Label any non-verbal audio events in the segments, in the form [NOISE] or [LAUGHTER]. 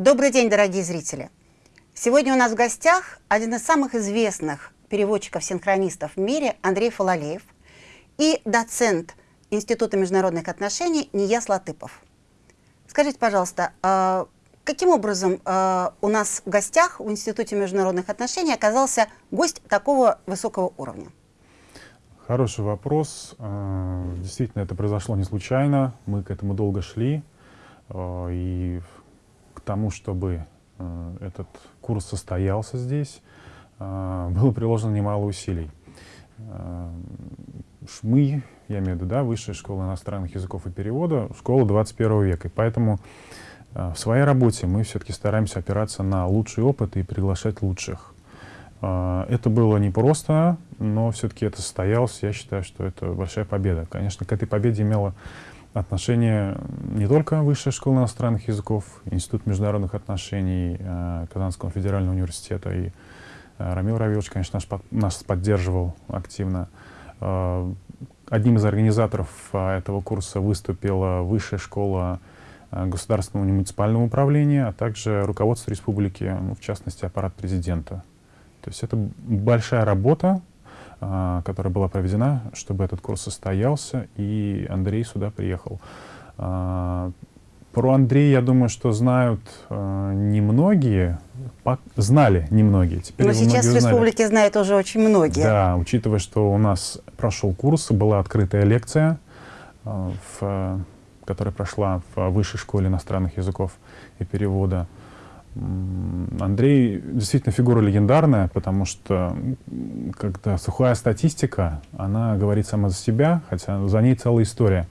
Добрый день, дорогие зрители! Сегодня у нас в гостях один из самых известных переводчиков-синхронистов в мире Андрей Фалалеев и доцент Института международных отношений Нияс Латыпов. Скажите, пожалуйста, а каким образом а, у нас в гостях в Институте международных отношений оказался гость такого высокого уровня? Хороший вопрос. А, действительно, это произошло не случайно. Мы к этому долго шли. И к тому, чтобы этот курс состоялся здесь, было приложено немало усилий. Мы, я имею в виду, да, Высшая школа иностранных языков и перевода, школа 21 века. И поэтому в своей работе мы все-таки стараемся опираться на лучший опыт и приглашать лучших. Это было непросто, но все-таки это состоялось. Я считаю, что это большая победа. Конечно, к этой победе имело отношение не только Высшая школа иностранных языков, Институт международных отношений э, Казанского федерального университета и э, Рамил Равилович, конечно, наш, нас поддерживал активно. Э, одним из организаторов этого курса выступила Высшая школа государственного муниципального управления, а также руководство республики, ну, в частности, аппарат президента. То есть это большая работа, которая была проведена, чтобы этот курс состоялся, и Андрей сюда приехал. А, про Андрея, я думаю, что знают э, немногие, знали немногие. Теперь Но сейчас в республике знают уже очень многие. Да, учитывая, что у нас прошел курс, была открытая лекция, э, в, которая прошла в Высшей школе иностранных языков и перевода. Андрей действительно фигура легендарная, потому что когда сухая статистика, она говорит сама за себя, хотя за ней целая история.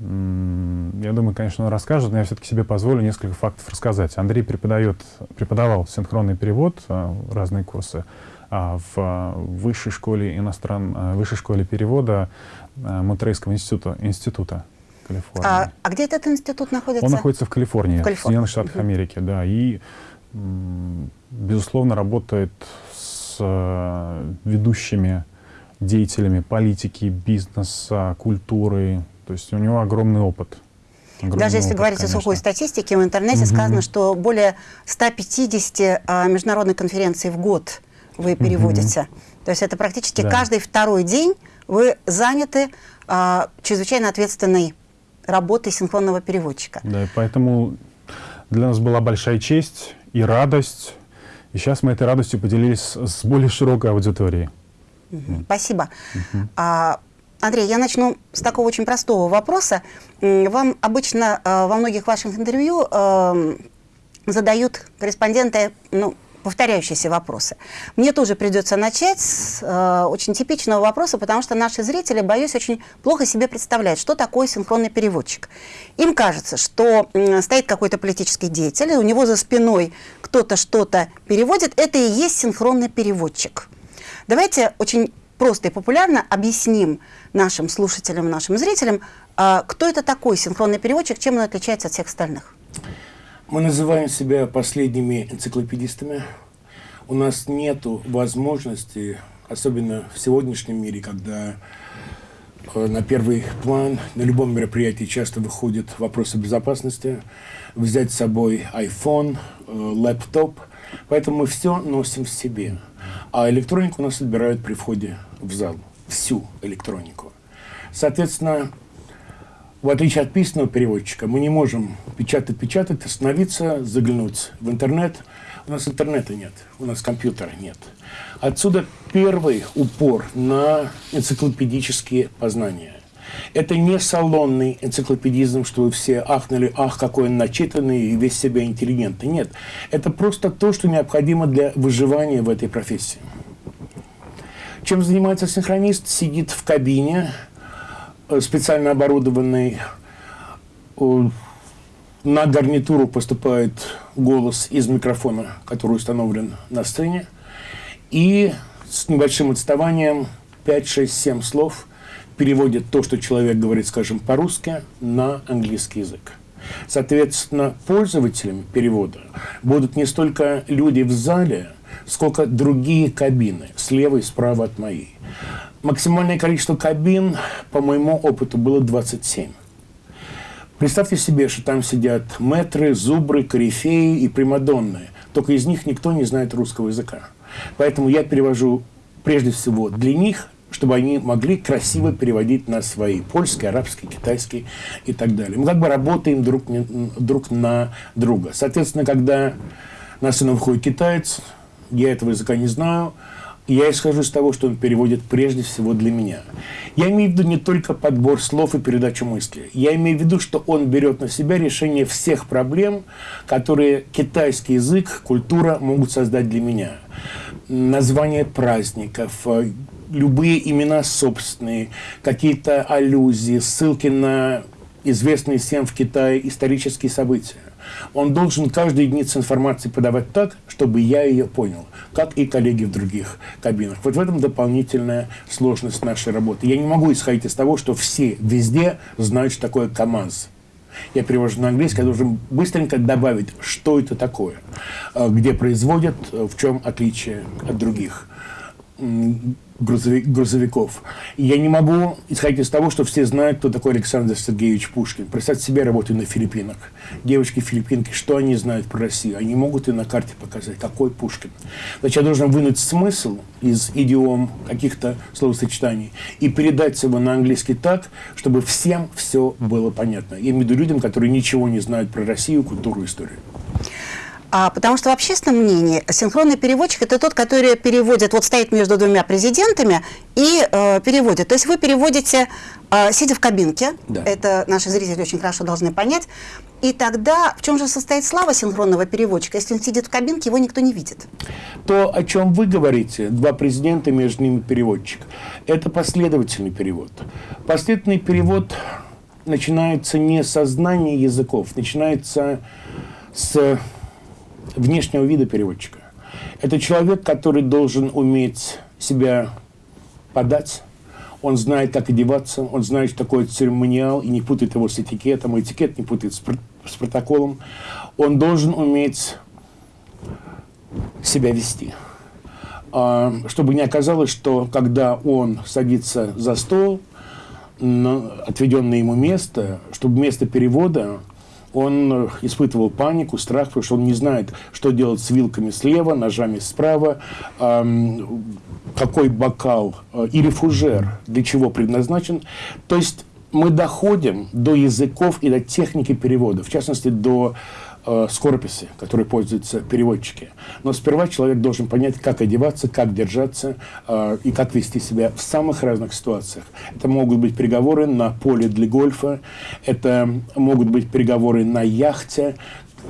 Я думаю, конечно, он расскажет, но я все-таки себе позволю несколько фактов рассказать. Андрей преподает, преподавал синхронный перевод, а, разные курсы, а в высшей школе иностран, а, высшей школе перевода а, Монтерейского института, института Калифорния. А, а где этот институт находится? Он находится в Калифорнии, в, Калифорнии. в Соединенных Штатах. Америки, да. И, безусловно, работает с э, ведущими деятелями политики, бизнеса, культуры. То есть у него огромный опыт. Огромный Даже если опыт, говорить конечно. о сухой статистике, в интернете угу. сказано, что более 150 а, международных конференций в год вы переводите. Угу. То есть это практически да. каждый второй день вы заняты а, чрезвычайно ответственной работы синхронного переводчика. Да, и поэтому для нас была большая честь и радость. И сейчас мы этой радостью поделились с более широкой аудиторией. Спасибо. А, Андрей, я начну с такого очень простого вопроса. Вам обычно а, во многих ваших интервью а, задают корреспонденты ну, повторяющиеся вопросы. Мне тоже придется начать с э, очень типичного вопроса, потому что наши зрители, боюсь, очень плохо себе представляют, что такое синхронный переводчик. Им кажется, что э, стоит какой-то политический деятель, и у него за спиной кто-то что-то переводит, это и есть синхронный переводчик. Давайте очень просто и популярно объясним нашим слушателям, нашим зрителям, э, кто это такой синхронный переводчик, чем он отличается от всех остальных. Мы называем себя последними энциклопедистами. У нас нет возможности, особенно в сегодняшнем мире, когда э, на первый план на любом мероприятии часто выходят вопросы безопасности, взять с собой iPhone, э, лэптоп. Поэтому мы все носим в себе. А электронику у нас отбирают при входе в зал. Всю электронику. Соответственно, в отличие от письменного переводчика, мы не можем печатать-печатать, остановиться, заглянуть в интернет. У нас интернета нет, у нас компьютера нет. Отсюда первый упор на энциклопедические познания. Это не салонный энциклопедизм, что вы все ахнули, ах, какой он начитанный и весь себя интеллигентный. Нет, это просто то, что необходимо для выживания в этой профессии. Чем занимается синхронист? Сидит в кабине, специально оборудованный. На гарнитуру поступает голос из микрофона, который установлен на сцене. И с небольшим отставанием 5, 6, 7 слов переводит то, что человек говорит, скажем, по-русски, на английский язык. Соответственно, пользователями перевода будут не столько люди в зале, сколько другие кабины, слева и справа от моей. Максимальное количество кабин, по моему опыту, было 27. Представьте себе, что там сидят метры, зубры, корифеи и примадонны. Только из них никто не знает русского языка. Поэтому я перевожу прежде всего для них, чтобы они могли красиво переводить на свои польский, арабский, китайский и так далее. Мы как бы работаем друг, друг на друга. Соответственно, когда на сцену выходит китаец, я этого языка не знаю, я исхожу из того, что он переводит прежде всего для меня. Я имею в виду не только подбор слов и передачу мысли. Я имею в виду, что он берет на себя решение всех проблем, которые китайский язык, культура могут создать для меня. Название праздников, э, любые имена собственные, какие-то аллюзии, ссылки на известные всем в Китае исторические события. Он должен каждую единицу информации подавать так, чтобы я ее понял, как и коллеги в других кабинах. Вот в этом дополнительная сложность нашей работы. Я не могу исходить из того, что все везде знают, что такое КАМАЗ. Я перевожу на английский, я должен быстренько добавить, что это такое, э, где производят, э, в чем отличие от других грузовик, грузовиков. Я не могу исходить из того, что все знают, кто такой Александр Сергеевич Пушкин. Представьте себе, работаю на Филиппинах. Девочки-филиппинки, что они знают про Россию? Они могут и на карте показать, какой Пушкин. Значит, я должен вынуть смысл из идиом каких-то словосочетаний и передать его на английский так, чтобы всем все было понятно. Я имею в виду людям, которые ничего не знают про Россию, культуру, историю. А, потому что в общественном мнении синхронный переводчик – это тот, который переводит, вот стоит между двумя президентами и э, переводит. То есть вы переводите, э, сидя в кабинке, да. это наши зрители очень хорошо должны понять, и тогда в чем же состоит слава синхронного переводчика? Если он сидит в кабинке, его никто не видит. То, о чем вы говорите, два президента, между ними переводчик, это последовательный перевод. Последовательный перевод начинается не со знания языков, начинается с внешнего вида переводчика. Это человек, который должен уметь себя подать, он знает, как одеваться, он знает, что такое церемониал, и не путает его с этикетом, и этикет не путает с, с протоколом. Он должен уметь себя вести. А, чтобы не оказалось, что когда он садится за стол, на отведенное ему место, чтобы вместо перевода он э, испытывал панику, страх, потому что он не знает, что делать с вилками слева, ножами справа, какой бокал э, или фужер для чего предназначен. То есть мы доходим до языков и до техники перевода, в частности, до э, скорописи, которой пользуются переводчики. Но сперва человек должен понять, как одеваться, как держаться э, и как вести себя в самых разных ситуациях. Это могут быть переговоры на поле для гольфа, это могут быть переговоры на яхте,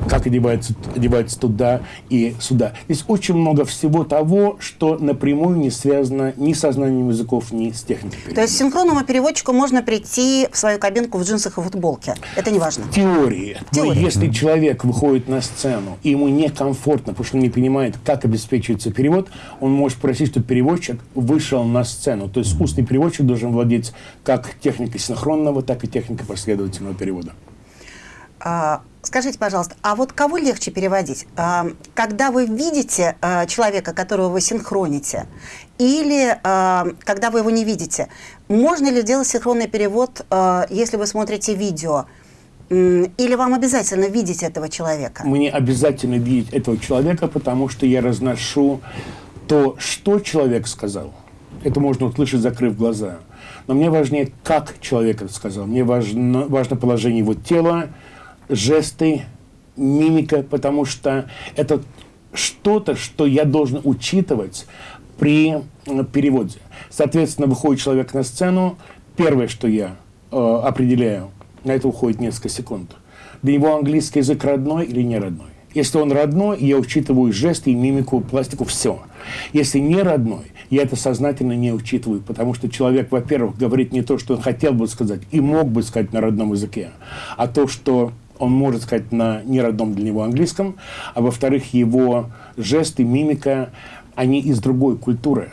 как одевается, одевается туда и сюда. Здесь очень много всего того, что напрямую не связано ни со знанием языков, ни с техникой. То есть синхронному переводчику можно прийти в свою кабинку в джинсах и футболке? Это не важно? Теории. Но если человек выходит на сцену, и ему некомфортно, потому что он не понимает, как обеспечивается перевод, он может просить, чтобы переводчик вышел на сцену. То есть устный переводчик должен владеть как техникой синхронного, так и техникой последовательного перевода. А, скажите, пожалуйста, а вот кого легче переводить? А, когда вы видите а, человека, которого вы синхроните, или когда вы его не видите? Можно ли делать синхронный перевод, если вы смотрите видео? Или вам обязательно видеть этого человека? Мне обязательно видеть этого человека, потому что я разношу то, что человек сказал. Это можно услышать, закрыв глаза. Но мне важнее, как человек это сказал. Мне важно, важно положение его тела, жесты, мимика, потому что это что-то, что я должен учитывать при э, переводе. Соответственно, выходит человек на сцену, первое, что я э, определяю, на это уходит несколько секунд. Для него английский язык родной или не родной? Если он родной, я учитываю жесты, мимику, пластику, все. Если не родной, я это сознательно не учитываю, потому что человек, во-первых, говорит не то, что он хотел бы сказать и мог бы сказать на родном языке, а то, что он может сказать на неродном для него английском, а во-вторых, его жесты, мимика, они из другой культуры.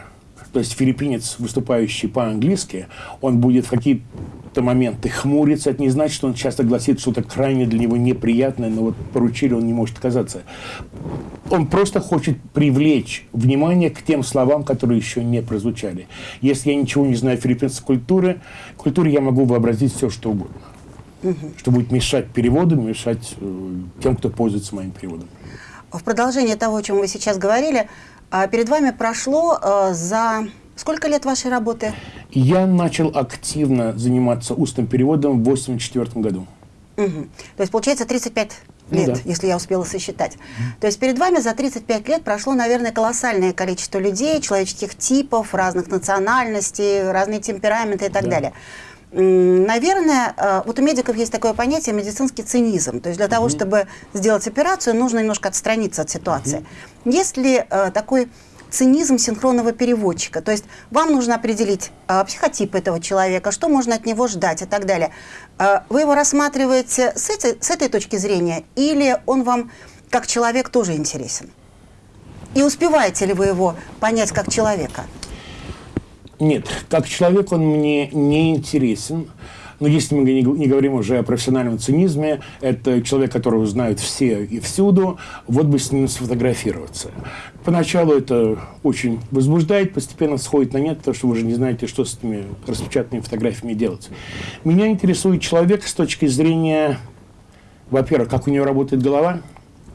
То есть филиппинец, выступающий по-английски, он будет в какие-то моменты хмуриться. Это не значит, что он часто гласит что-то крайне для него неприятное, но вот поручили, он не может отказаться. Он просто хочет привлечь внимание к тем словам, которые еще не прозвучали. Если я ничего не знаю филиппинской культуры, культуре я могу вообразить все, что угодно. Угу. что будет мешать переводу, мешать э, тем, кто пользуется моим переводом. В продолжение того, о чем вы сейчас говорили, э, перед вами прошло э, за сколько лет вашей работы? Я начал активно заниматься устным переводом в 1984 году. Угу. То есть, получается, 35 ну лет, да. если я успела сосчитать. То есть перед вами за 35 лет прошло, наверное, колоссальное количество людей, человеческих типов, разных национальностей, разные темпераменты и так да. далее. Наверное, э, вот у медиков есть такое понятие медицинский цинизм. То есть для того, чтобы сделать операцию, нужно немножко отстраниться от ситуации. Есть ли э, такой цинизм синхронного переводчика. То есть вам нужно определить э, психотип этого человека, что можно от него ждать и так далее. Э, вы его рассматриваете с этой, с этой точки зрения или он вам как человек тоже интересен? И успеваете ли вы его понять как человека? Нет, как человек он мне не интересен. Но если мы не, говорим уже о профессиональном цинизме, это человек, которого знают все и всюду, вот бы с ним сфотографироваться. Поначалу это очень возбуждает, постепенно сходит на нет, потому что вы уже не знаете, что с этими распечатанными фотографиями делать. Меня интересует человек с точки зрения, во-первых, как у него работает голова,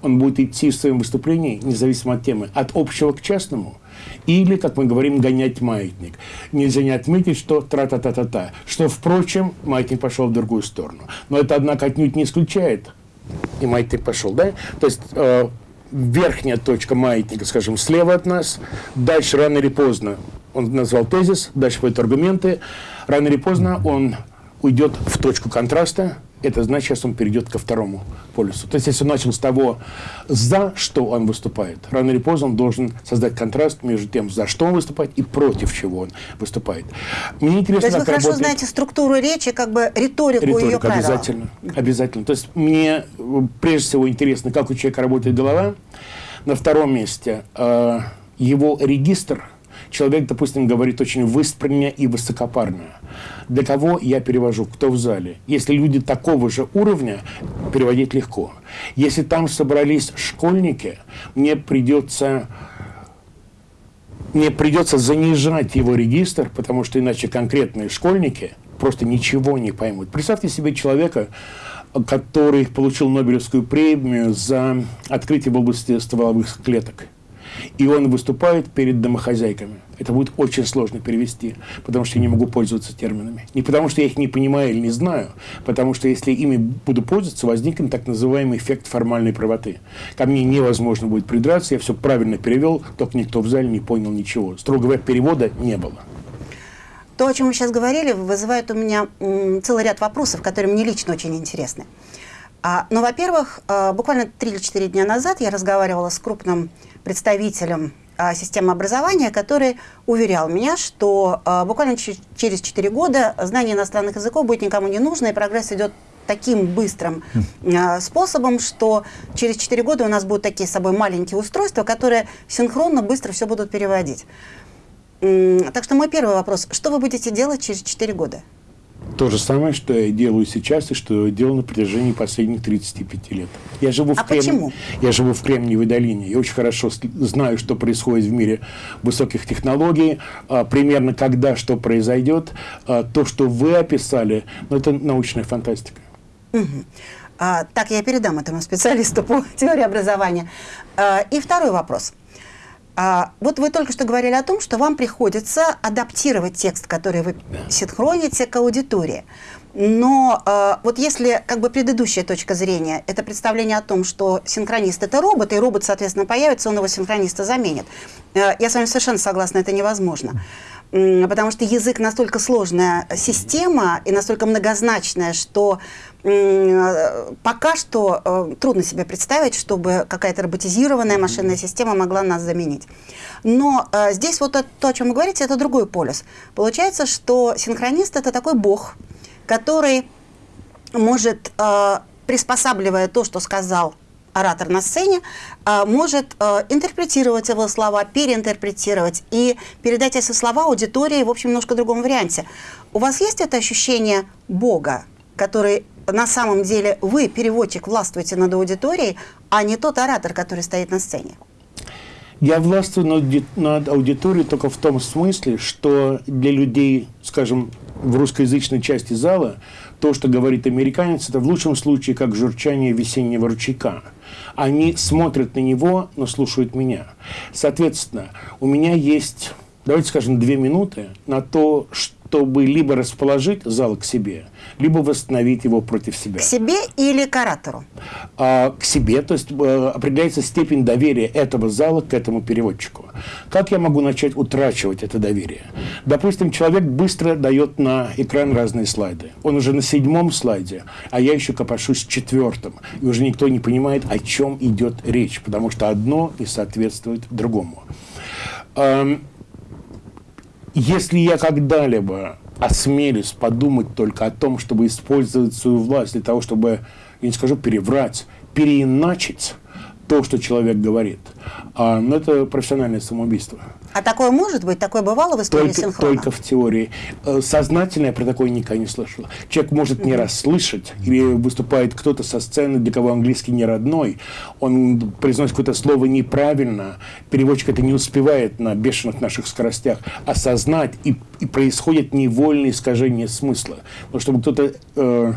он будет идти в своем выступлении, независимо от темы, от общего к частному – или, как мы говорим, гонять маятник. Нельзя не отметить, что тра-та-та-та-та. Что, впрочем, маятник пошел в другую сторону. Но это, однако, отнюдь не исключает. И маятник пошел, да? То есть... Э, верхняя точка маятника, скажем, слева от нас, дальше рано или поздно, он назвал тезис, дальше пойдут аргументы, рано или поздно он уйдет в точку контраста, это значит, сейчас он перейдет ко второму полюсу. То есть, если он начал с того, за что он выступает, рано или поздно он должен создать контраст между тем, за что он выступает и против чего он выступает. Мне интересно, То есть, вы хорошо работает... знаете структуру речи, как бы риторику Риторика, ее правила. обязательно, обязательно. То есть, мне прежде всего интересно, как у человека работает голова. На втором месте э, его регистр – человек, допустим, говорит очень выспренно и высокопарно. Для кого я перевожу? Кто в зале? Если люди такого же уровня, переводить легко. Если там собрались школьники, мне придется мне придется занижать его регистр, потому что иначе конкретные школьники просто ничего не поймут. Представьте себе человека, который получил Нобелевскую премию за открытие в области стволовых клеток и он выступает перед домохозяйками. Это будет очень сложно перевести, потому что я не могу пользоваться терминами. Не потому что я их не понимаю или не знаю, потому что если ими буду пользоваться, возникнет так называемый эффект формальной правоты. Ко мне невозможно будет придраться, я все правильно перевел, только никто в зале не понял ничего. Строго говоря, перевода не было. То, о чем вы сейчас говорили, вызывает у меня целый ряд вопросов, которые мне лично очень интересны. А, ну, во-первых, а, буквально 3 или 4 дня назад я разговаривала с крупным представителем а, системы образования, который уверял меня, что а, буквально через 4 года знание иностранных языков будет никому не нужно, и прогресс идет таким быстрым э, способом, что через 4 года у нас будут такие с собой маленькие устройства, которые синхронно быстро все будут переводить. Так что мой первый вопрос. Что вы будете делать через 4 года? То же самое, что я делаю сейчас и что я делал на протяжении последних 35 лет. Я живу в а Крем... почему? Я живу в Кремниевой долине. Я очень хорошо знаю, что происходит в мире высоких технологий, а, примерно когда что произойдет. А, то, что вы описали, ну, это научная фантастика. Угу. А, так, я передам этому специалисту по [LAUGHS] теории образования. А, и второй вопрос – а, вот вы только что говорили о том, что вам приходится адаптировать текст, который вы синхроните к аудитории. Но э, вот если как бы предыдущая точка зрения, это представление о том, что синхронист это робот, и робот, соответственно, появится, он его синхрониста заменит. Э, я с вами совершенно согласна, это невозможно. Потому что язык настолько сложная система и настолько многозначная, что пока что э, трудно себе представить, чтобы какая-то роботизированная машинная система могла нас заменить. Но э, здесь вот то, о чем вы говорите, это другой полюс. Получается, что синхронист – это такой бог, который может, э, приспосабливая то, что сказал оратор на сцене, может интерпретировать его слова, переинтерпретировать и передать эти слова аудитории в общем немножко другом варианте. У вас есть это ощущение Бога, который на самом деле вы, переводчик, властвуете над аудиторией, а не тот оратор, который стоит на сцене? Я властвую над, над аудиторией только в том смысле, что для людей, скажем, в русскоязычной части зала то, что говорит американец, это в лучшем случае как журчание весеннего ручейка. Они смотрят на него, но слушают меня. Соответственно, у меня есть, давайте скажем, две минуты на то, чтобы либо расположить зал к себе, либо восстановить его против себя. К себе или к оратору? А, к себе, то есть а, определяется степень доверия этого зала к этому переводчику. Как я могу начать утрачивать это доверие? Допустим, человек быстро дает на экран разные слайды. Он уже на седьмом слайде, а я еще копошусь в четвертом. И уже никто не понимает, о чем идет речь, потому что одно не соответствует другому. Если я когда-либо осмелюсь подумать только о том, чтобы использовать свою власть для того, чтобы, я не скажу переврать, переиначить то, что человек говорит. А, но это профессиональное самоубийство. А такое может быть? Такое бывало в истории только, синхрона? Только в теории. Э, сознательно я про такое никогда не слышал. Человек может не расслышать, или выступает кто-то со сцены, для кого английский не родной, он произносит какое-то слово неправильно, переводчик это не успевает на бешеных наших скоростях осознать, и, и происходит невольное искажение смысла. Но чтобы кто-то э,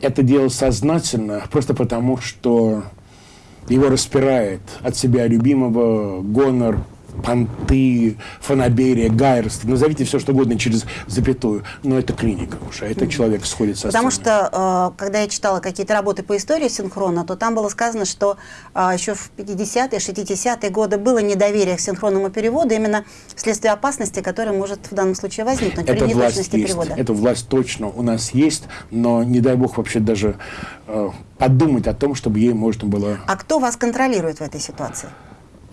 это делал сознательно, просто потому что его распирает от себя любимого гонор, понты, фанаберия, гайерство, назовите все, что угодно через запятую, но это клиника уже, это человек сходит со Потому сцены. что, э, когда я читала какие-то работы по истории синхрона, то там было сказано, что э, еще в 50-е, 60-е годы было недоверие к синхронному переводу именно вследствие опасности, которая может в данном случае возникнуть это при неточности есть, перевода. Эта власть точно у нас есть, но не дай бог вообще даже э, подумать о том, чтобы ей можно было... А кто вас контролирует в этой ситуации?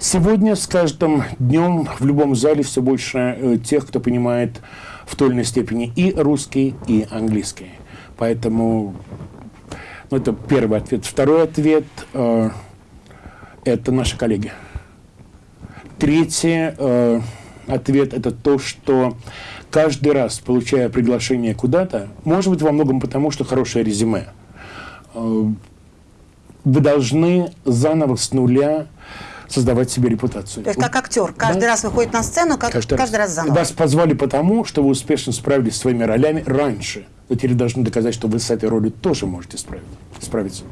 Сегодня с каждым днем в любом зале все больше э, тех, кто понимает в той или иной степени и русский, и английский. Поэтому ну, это первый ответ. Второй ответ э, – это наши коллеги. Третий э, ответ – это то, что каждый раз, получая приглашение куда-то, может быть, во многом потому, что хорошее резюме, э, вы должны заново с нуля создавать себе репутацию. То есть как актер, каждый Да. раз выходит на сцену, как каждый, каждый раз заново. Вас позвали потому, что вы успешно справились со своими ролями раньше. Вы теперь должны доказать, что вы с этой ролью тоже можете справиться. справиться.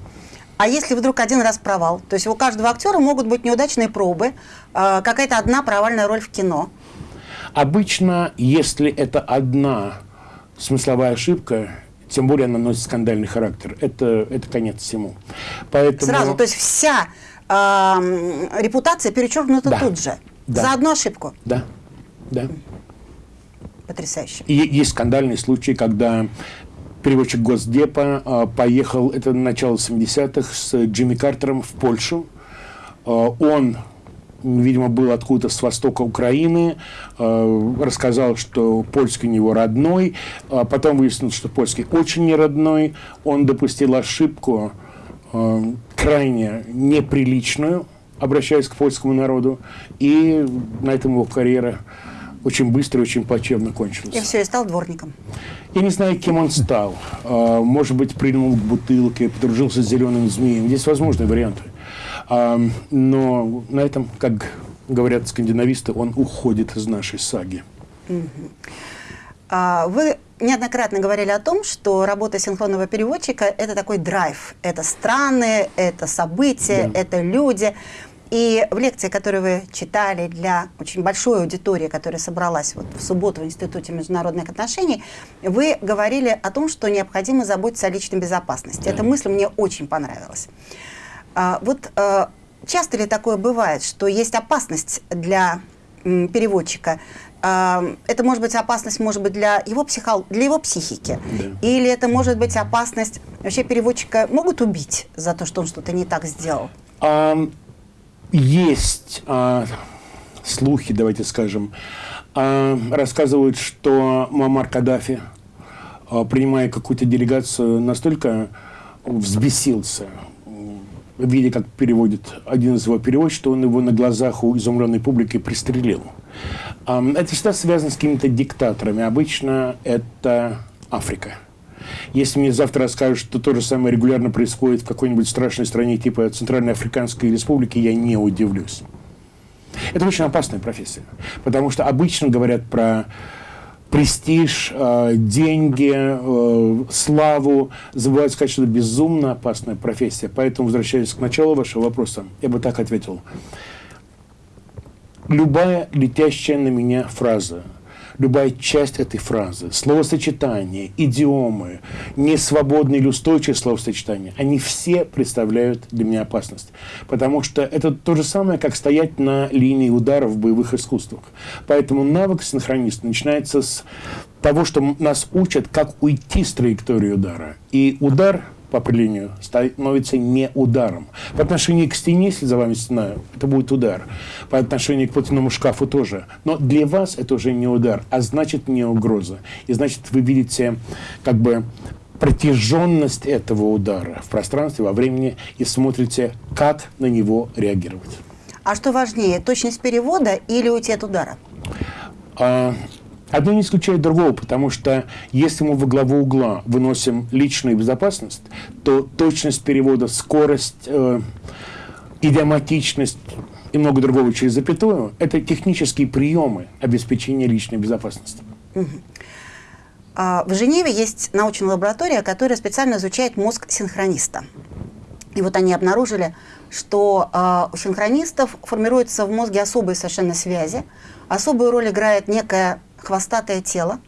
А если вдруг один раз провал? То есть у каждого актера могут быть неудачные пробы, э, какая-то одна провальная роль в кино. Обычно, если это одна смысловая ошибка, тем более она носит скандальный характер, это, это конец всему. Поэтому... Сразу, то есть вся э, репутация перечеркнута Да. тут же. Да. За одну ошибку. Да, да. Потрясающе. И есть скандальные случаи, когда переводчик Госдепа а, поехал, это начало 70-х, с Джимми Картером в Польшу. А, он, видимо, был откуда-то с востока Украины, а, рассказал, что польский у него родной, а потом выяснилось, что польский очень не родной. Он допустил ошибку крайне неприличную, обращаясь к польскому народу, и на этом его карьера очень быстро и очень плачевно кончилась. И все, и стал дворником. Я не знаю, кем он стал. А, Может быть, прильнул к бутылке, подружился с зеленым змеем. Здесь возможны варианты. А, Но на этом, как говорят скандинависты, он уходит из нашей саги. А, Вы неоднократно говорили о том, что работа синхронного переводчика – это такой драйв. Это страны, это события, Да. это люди. И в лекции, которую вы читали для очень большой аудитории, которая собралась вот в субботу в Институте международных отношений, вы говорили о том, что необходимо заботиться о личной безопасности. Да. Эта мысль мне очень понравилась. А, вот э, часто ли такое бывает, что есть опасность для переводчика? А, это может быть опасность, может быть, для его, психол... для его психики. Да. Или это может быть опасность... Вообще переводчика могут убить за то, что он что-то не так сделал? А, Есть а, слухи, давайте скажем, а, рассказывают, что Мамар Каддафи, а, принимая какую-то делегацию, настолько взбесился, видя, как переводит один из его переводчиков, что он его на глазах у изумленной публики пристрелил. Это всегда связано с какими-то диктаторами. Обычно это Африка. Если мне завтра расскажут, что то же самое регулярно происходит в какой-нибудь страшной стране типа Центральной Африканской Республики, я не удивлюсь. Это очень опасная профессия, потому что обычно говорят про престиж, э, деньги, э, славу, забывают сказать, что это безумно опасная профессия. Поэтому, возвращаясь к началу вашего вопроса, я бы так ответил. Любая летящая на меня фраза – любая часть этой фразы, словосочетания, идиомы, несвободные или устойчивые словосочетания, они все представляют для меня опасность. Потому что это то же самое, как стоять на линии удара в боевых искусствах. Поэтому навык синхрониста начинается с того, что нас учат, как уйти с траектории удара. И удар – по определению становится не ударом. По отношению к стене, если за вами стена, это будет удар. По отношению к платяному шкафу тоже. Но для вас это уже не удар, а значит не угроза. И значит вы видите как бы протяженность этого удара в пространстве, во времени и смотрите, как на него реагировать. А что важнее, точность перевода или уйти от удара? А, Одно не исключает другого, потому что если мы во главу угла выносим личную безопасность, то точность перевода, скорость, э, идиоматичность и много другого через запятую – это технические приемы обеспечения личной безопасности. А, в Женеве есть научная лаборатория, которая специально изучает мозг синхрониста. И вот они обнаружили, что э, у синхронистов формируются в мозге особые совершенно связи. Особую роль играет некая хвостатое тело.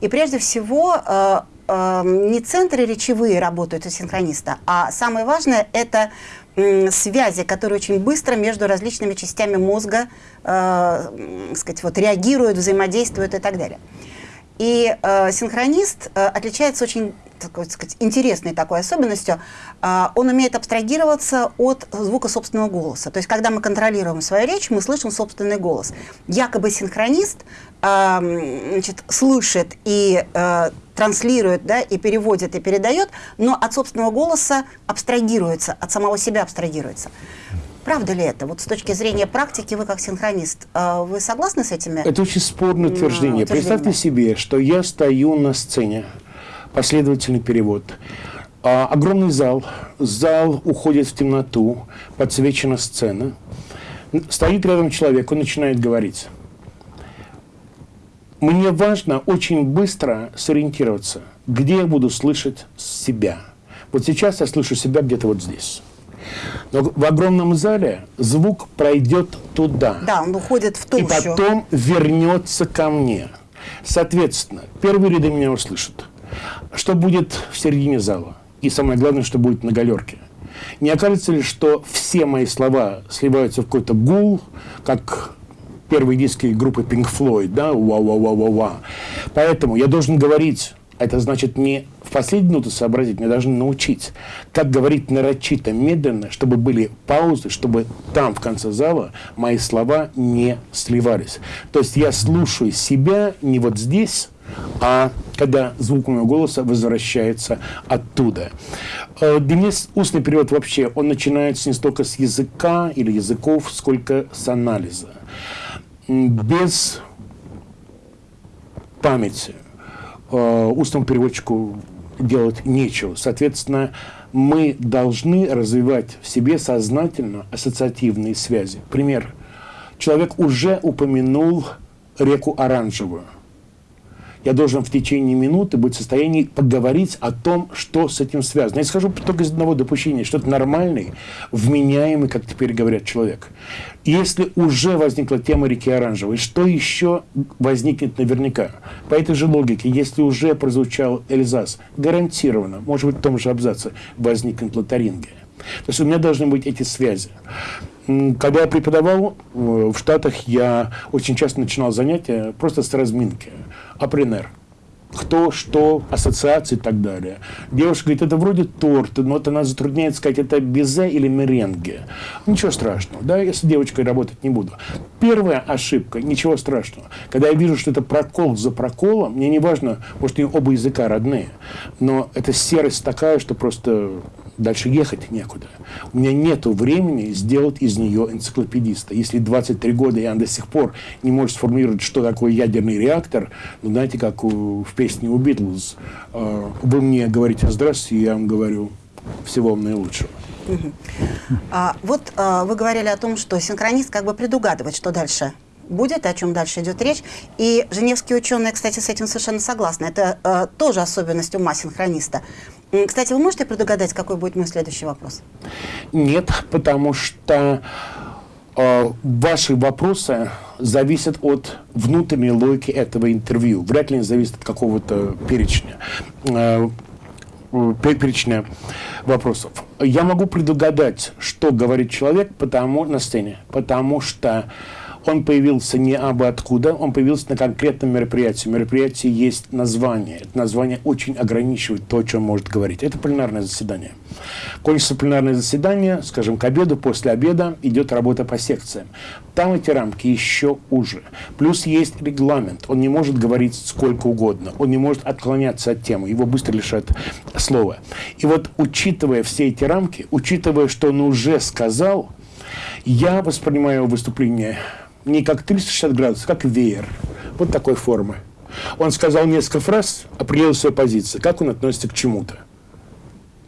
И прежде всего э, э, не центры речевые работают у синхрониста, а самое важное – это э, связи, которые очень быстро между различными частями мозга э, сказать, вот, реагируют, взаимодействуют и так далее. И э, синхронист э, отличается очень такой, сказать, интересной такой особенностью. Э, он умеет абстрагироваться от звука собственного голоса. То есть, когда мы контролируем свою речь, мы слышим собственный голос. Якобы синхронист значит, слышит и э, транслирует, да, и переводит, и передает, но от собственного голоса абстрагируется, от самого себя абстрагируется. Правда ли это? Вот с точки зрения практики, вы как синхронист, э, вы согласны с этими? Это очень спорное утверждение. Представьте себе, что я стою на сцене, последовательный перевод. А, огромный зал, зал уходит в темноту, подсвечена сцена. Стоит рядом человек, он начинает говорить. Мне важно очень быстро сориентироваться, где я буду слышать себя. Вот сейчас я слышу себя где-то вот здесь. Но в огромном зале звук пройдет туда. Да, он уходит в толщу. И потом вернется ко мне. Соответственно, первые ряды меня услышат. Что будет в середине зала? И самое главное, что будет на галерке. Не окажется ли, что все мои слова сливаются в какой-то гул, как первые диски группы Pink Floyd, да, ва-ва-ва-ва-ва. Поэтому я должен говорить это значит не в последнюю минуту сообразить, мне должны научить, как говорить нарочито, медленно, чтобы были паузы, чтобы там, в конце зала, мои слова не сливались. То есть я слушаю себя не вот здесь, а когда звук моего голоса возвращается оттуда. Э, для меня устный перевод вообще, он начинается не столько с языка или языков, сколько с анализа. Без памяти, э, устному переводчику делать нечего. Соответственно, мы должны развивать в себе сознательно ассоциативные связи. Пример. Человек уже упомянул реку Оранжевую – я должен в течение минуты быть в состоянии поговорить о том, что с этим связано. Я скажу только из одного допущения, что это нормальный, вменяемый, как теперь говорят, человек. Если уже возникла тема реки Оранжевой, что еще возникнет наверняка? По этой же логике, если уже прозвучал Эльзас, гарантированно, может быть, в том же абзаце, возникнет Лотарингия. То есть у меня должны быть эти связи. Когда я преподавал э, в Штатах, я очень часто начинал занятия просто с разминки. Апренер. Кто, что, ассоциации и так далее. Девушка говорит, это вроде торт, но вот она затрудняет сказать, это безе или меренге. Ничего страшного, да, я с девочкой работать не буду. Первая ошибка, ничего страшного. Когда я вижу, что это прокол за проколом, мне не важно, может, у нее оба языка родные, но это серость такая, что просто дальше ехать некуда. У меня нет времени сделать из нее энциклопедиста. Если 23 года я до сих пор не может сформулировать, что такое ядерный реактор, ну, знаете, как у, в песне у Битлз, э, вы мне говорите «здравствуйте», я вам говорю «всего вам наилучшего». А, вот а, вы говорили о том, что синхронист как бы предугадывает, что дальше будет, о чем дальше идет речь. И женевские ученые, кстати, с этим совершенно согласны. Это э, тоже особенность ума синхрониста. Кстати, вы можете предугадать, какой будет мой следующий вопрос? Нет, потому что э, ваши вопросы зависят от внутренней логики этого интервью. Вряд ли они зависят от какого-то перечня. Э, перечня вопросов. Я могу предугадать, что говорит человек потому, на сцене, потому что он появился не абы откуда, он появился на конкретном мероприятии. У мероприятия есть название. Это название очень ограничивает то, о чем может говорить. Это пленарное заседание. Кончится пленарное заседание, скажем, к обеду, после обеда идет работа по секциям. Там эти рамки еще уже. Плюс есть регламент. Он не может говорить сколько угодно. Он не может отклоняться от темы. Его быстро лишают слова. И вот, учитывая все эти рамки, учитывая, что он уже сказал, я воспринимаю выступление не как 360 градусов, как веер. Вот такой формы. Он сказал несколько фраз, определил свою позицию, как он относится к чему-то.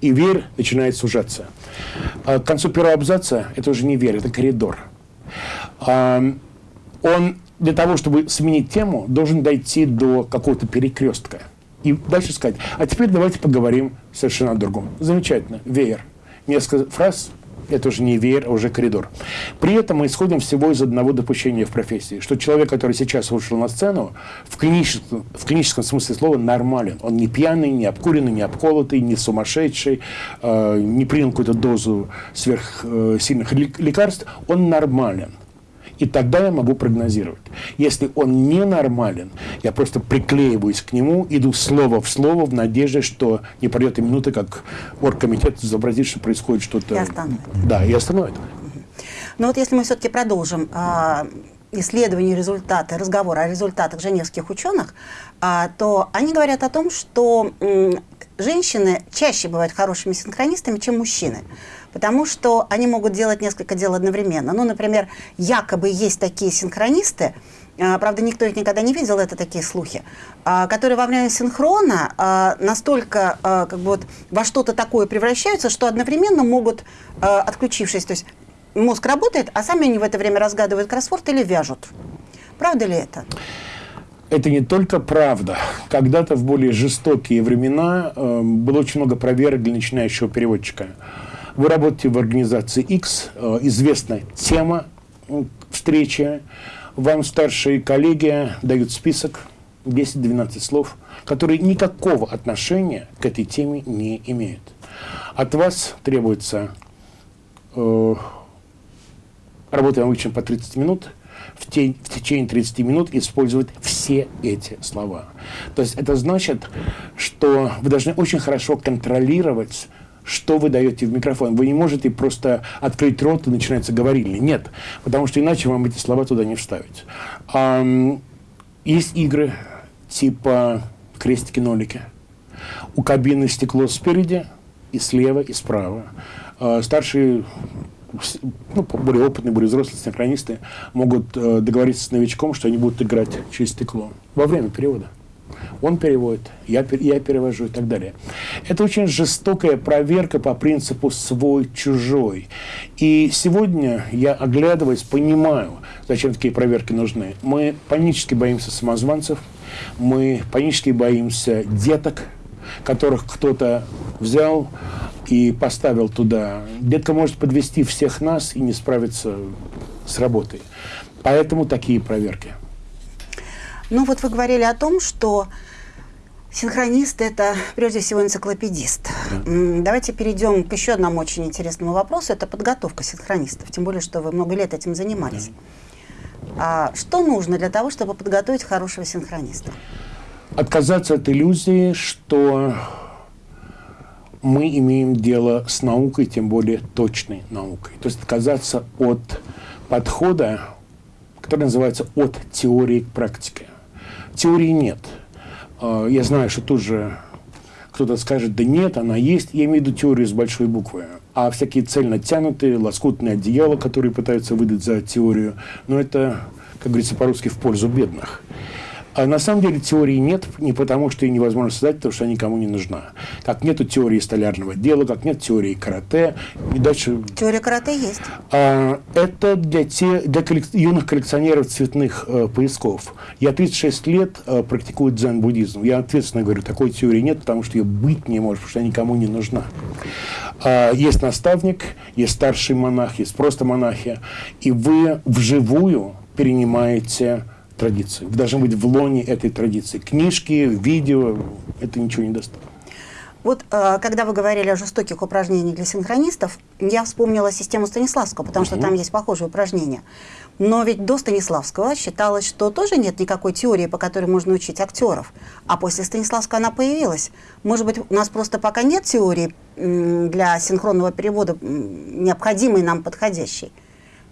И веер начинает сужаться. А к концу первого абзаца это уже не веер, это коридор. А, он для того, чтобы сменить тему, должен дойти до какого-то перекрестка. И дальше сказать, а теперь давайте поговорим совершенно о другом. Замечательно, веер. Несколько фраз, это уже не веер, а уже коридор. При этом мы исходим всего из одного допущения в профессии, что человек, который сейчас вышел на сцену, в клиническом, в клиническом смысле слова нормален. Он не пьяный, не обкуренный, не обколотый, не сумасшедший, э, не принял какую-то дозу сверхсильных лекарств. Он нормален. И тогда я могу прогнозировать. Если он ненормален, я просто приклеиваюсь к нему, иду слово в слово в надежде, что не пройдет и минуты, как оргкомитет изобразит, что происходит что-то. И остановит. Да, и остановит. Но вот если мы все-таки продолжим а, исследования, результаты, разговор о результатах женевских ученых, а, то они говорят о том, что женщины чаще бывают хорошими синхронистами, чем мужчины потому что они могут делать несколько дел одновременно. Ну, например, якобы есть такие синхронисты, а, правда, никто их никогда не видел, это такие слухи, а, которые во время синхрона настолько как бы вот во что-то такое превращаются, что одновременно могут, отключившись, то есть мозг работает, а сами они в это время разгадывают кроссворд или вяжут. Правда ли это? Это не только правда. Когда-то в более жестокие времена э, было очень много проверок для начинающего переводчика. Вы работаете в организации X, э, известна тема встречи, вам старшие коллеги дают список 10-12 слов, которые никакого отношения к этой теме не имеют. От вас требуется э, работаем обычно по 30 минут, в, тень, в течение 30 минут использовать все эти слова. То есть это значит, что вы должны очень хорошо контролировать что вы даете в микрофон. Вы не можете просто открыть рот и начинается говорильня. Нет, потому что иначе вам эти слова туда не вставить. А, есть игры типа крестики-нолики. У кабины стекло спереди и слева, и справа. А, старшие ну, более опытные, более взрослые синхронисты могут э, договориться с новичком, что они будут играть через стекло во время перевода. Он переводит, я, я перевожу и так далее. Это очень жестокая проверка по принципу свой-чужой. И сегодня я, оглядываясь, понимаю, зачем такие проверки нужны. Мы панически боимся самозванцев, мы панически боимся деток, которых кто-то взял и поставил туда. Детка может подвести всех нас и не справиться с работой. Поэтому такие проверки. Ну вот вы говорили о том, что синхронист – это прежде всего энциклопедист. Да. Давайте перейдем к еще одному очень интересному вопросу. Это подготовка синхронистов. Тем более, что вы много лет этим занимались. Да. А что нужно для того, чтобы подготовить хорошего синхрониста? Отказаться от иллюзии, что мы имеем дело с наукой, тем более точной наукой. То есть отказаться от подхода, который называется «от теории к практике». Теории нет. А, я знаю, что тут же кто-то скажет, да нет, она есть. Я имею в виду теорию с большой буквы. А всякие цельно тянутые, лоскутные одеяла, которые пытаются выдать за теорию, но это, как говорится по-русски, в пользу бедных. А на самом деле теории нет, не потому что ее невозможно создать, потому что она никому не нужна. Как нету теории столярного дела, как нет теории карате. И дальше... Теория карате есть. А, это для, те, для коллек... юных коллекционеров цветных э, поясков. Я 36 лет э, практикую дзен-буддизм. Я ответственно говорю, такой теории нет, потому что ее быть не может, потому что она никому не нужна. А, есть наставник, есть старший монах, есть просто монахи. И вы вживую перенимаете традицию. Вы должны быть в лоне этой традиции. Книжки, видео, это ничего не даст. Вот э, когда вы говорили о жестоких упражнениях для синхронистов, я вспомнила систему Станиславского, потому что там есть похожие упражнения. Но ведь до Станиславского считалось, что тоже нет никакой теории, по которой можно учить актеров. А после Станиславского она появилась. Может быть, у нас просто пока нет теории для синхронного перевода, необходимой нам подходящей.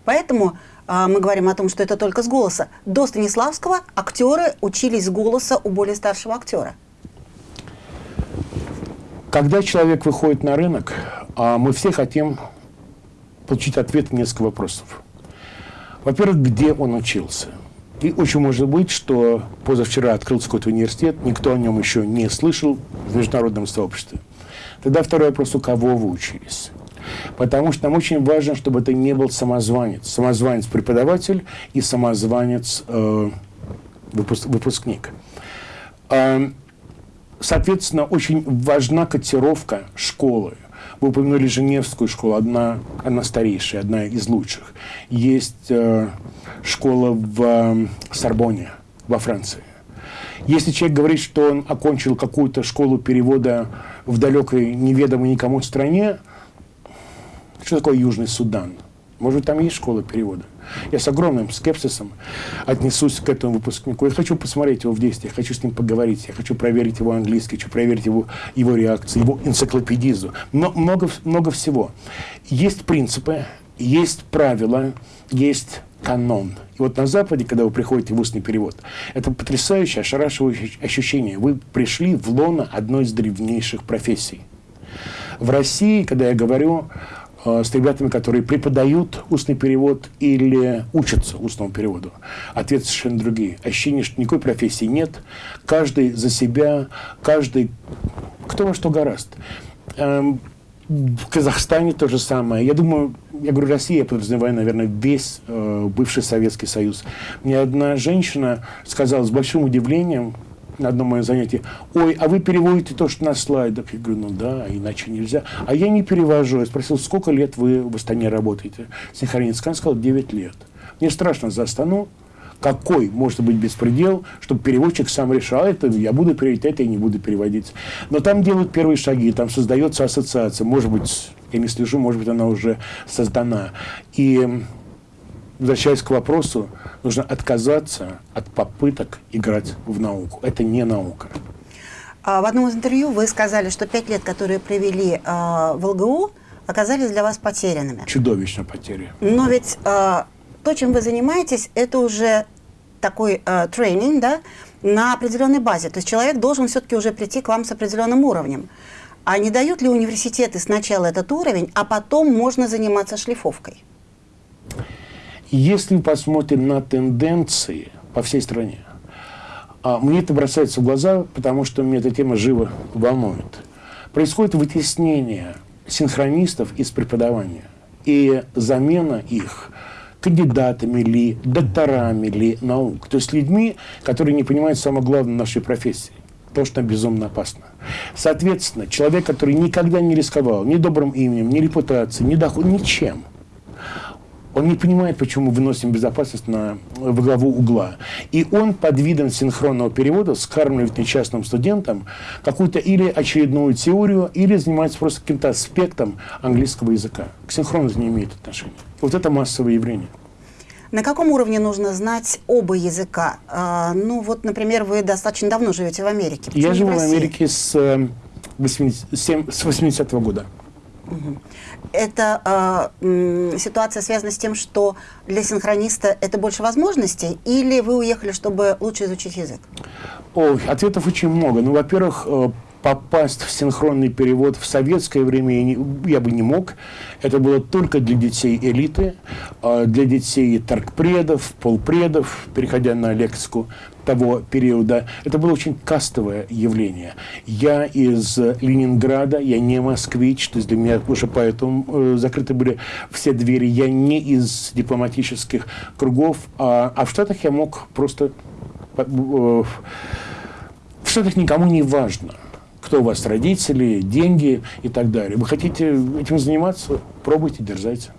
Поэтому а, мы говорим о том, что это только с голоса. До Станиславского актеры учились с голоса у более старшего актера. Когда человек выходит на рынок, а, мы все хотим получить ответ на несколько вопросов. Во-первых, где он учился? И очень может быть, что позавчера открылся какой-то университет, никто о нем еще не слышал в международном сообществе. Тогда второй вопрос, у кого вы учились? Потому что нам очень важно, чтобы это не был самозванец. Самозванец-преподаватель и самозванец э, выпуск, выпускник. Э, соответственно, очень важна котировка школы. Вы упомянули Женевскую школу, одна, одна старейшая, одна из лучших. Есть э, школа в э, Сорбоне, во Франции. Если человек говорит, что он окончил какую-то школу перевода в далекой, неведомой никому стране, что такое Южный Судан? Может быть, там есть школа перевода? Я с огромным скепсисом отнесусь к этому выпускнику. Я хочу посмотреть его в действии, я хочу с ним поговорить, я хочу проверить его английский, хочу проверить его, его реакцию, его энциклопедизу. Но много, много всего. Есть принципы, есть правила, есть канон. И вот на Западе, когда вы приходите в устный перевод, это потрясающее, ошарашивающее ощущение. Вы пришли в лоно одной из древнейших профессий. В России, когда я говорю с ребятами, которые преподают устный перевод или учатся устному переводу. Ответы совершенно другие. Ощущение, что никакой профессии нет. Каждый за себя, каждый кто во что гораст. Эм, в Казахстане то же самое. Я думаю, я говорю Россия, я подразумеваю, наверное, весь э, бывший Советский Союз. Мне одна женщина сказала с большим удивлением, на одном моем занятии, ой, а вы переводите то, что на слайдах? Я говорю, ну да, иначе нельзя. А я не перевожу. Я спросил, сколько лет вы в Астане работаете? Синхронистка. Она сказала, 9 лет. Мне страшно за Астану, какой может быть беспредел, чтобы переводчик сам решал, это я буду переводить, это я не буду переводить. Но там делают первые шаги, там создается ассоциация. Может быть, я не слежу, может быть, она уже создана. И возвращаясь к вопросу, нужно отказаться от попыток играть в науку. Это не наука. А в одном из интервью вы сказали, что пять лет, которые провели э, в ЛГУ, оказались для вас потерянными. Чудовищно потери. Но ведь э, то, чем вы занимаетесь, это уже такой тренинг, да, на определенной базе. То есть человек должен все-таки уже прийти к вам с определенным уровнем. А не дают ли университеты сначала этот уровень, а потом можно заниматься шлифовкой? Если мы посмотрим на тенденции по всей стране, а, мне это бросается в глаза, потому что меня эта тема живо волнует. Происходит вытеснение синхронистов из преподавания и замена их кандидатами ли, докторами ли наук. То есть людьми, которые не понимают самое главное нашей профессии. То, что безумно опасно. Соответственно, человек, который никогда не рисковал ни добрым именем, ни репутацией, ни доходом, ничем – он не понимает, почему мы выносим безопасность на, в главу угла. И он под видом синхронного перевода скармливает несчастным студентам какую-то или очередную теорию, или занимается просто каким-то аспектом английского языка. К синхрону не имеет отношения. Вот это массовое явление. На каком уровне нужно знать оба языка? А, ну вот, например, вы достаточно давно живете в Америке. Я живу в, в Америке с 80, э, с 80 -го года. Это э, ситуация связана с тем, что для синхрониста это больше возможностей, или вы уехали, чтобы лучше изучить язык? О, ответов очень много. Ну, во-первых, э, попасть в синхронный перевод в советское время я, не, я бы не мог. Это было только для детей элиты, а для детей торгпредов, полпредов, переходя на лексику того периода. Это было очень кастовое явление. Я из Ленинграда, я не москвич, то есть для меня уже поэтому э, закрыты были все двери. Я не из дипломатических кругов, а, а в Штатах я мог просто... Э, в Штатах никому не важно кто у вас родители, деньги и так далее. Вы хотите этим заниматься, пробуйте, дерзайте.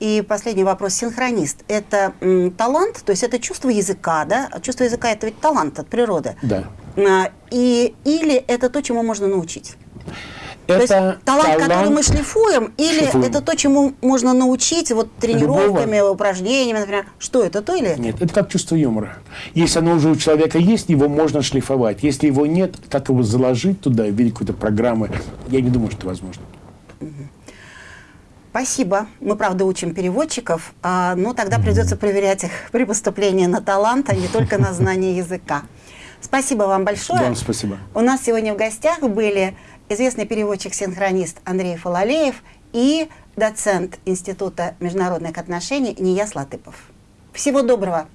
И последний вопрос. Синхронист – это м, талант, то есть это чувство языка, да? Чувство языка – это ведь талант от природы. Да. А, и, или это то, чему можно научить? Это то есть талант, талант, который мы шлифуем, или шлифуем. это то, чему можно научить вот тренировками, Любого. упражнениями, например? Что это, то или? Нет, это как чувство юмора. Если оно уже у человека есть, его можно шлифовать. Если его нет, как его заложить туда в виде какой-то программы, я не думаю, что это возможно. Спасибо. Мы, правда, учим переводчиков, а, но тогда придется проверять их [LAUGHS] при поступлении на талант, а не только на знание языка. Спасибо вам большое. Вам спасибо. У нас сегодня в гостях были известный переводчик-синхронист Андрей Фалалеев и доцент Института международных отношений Нияс Латыпов. Всего доброго!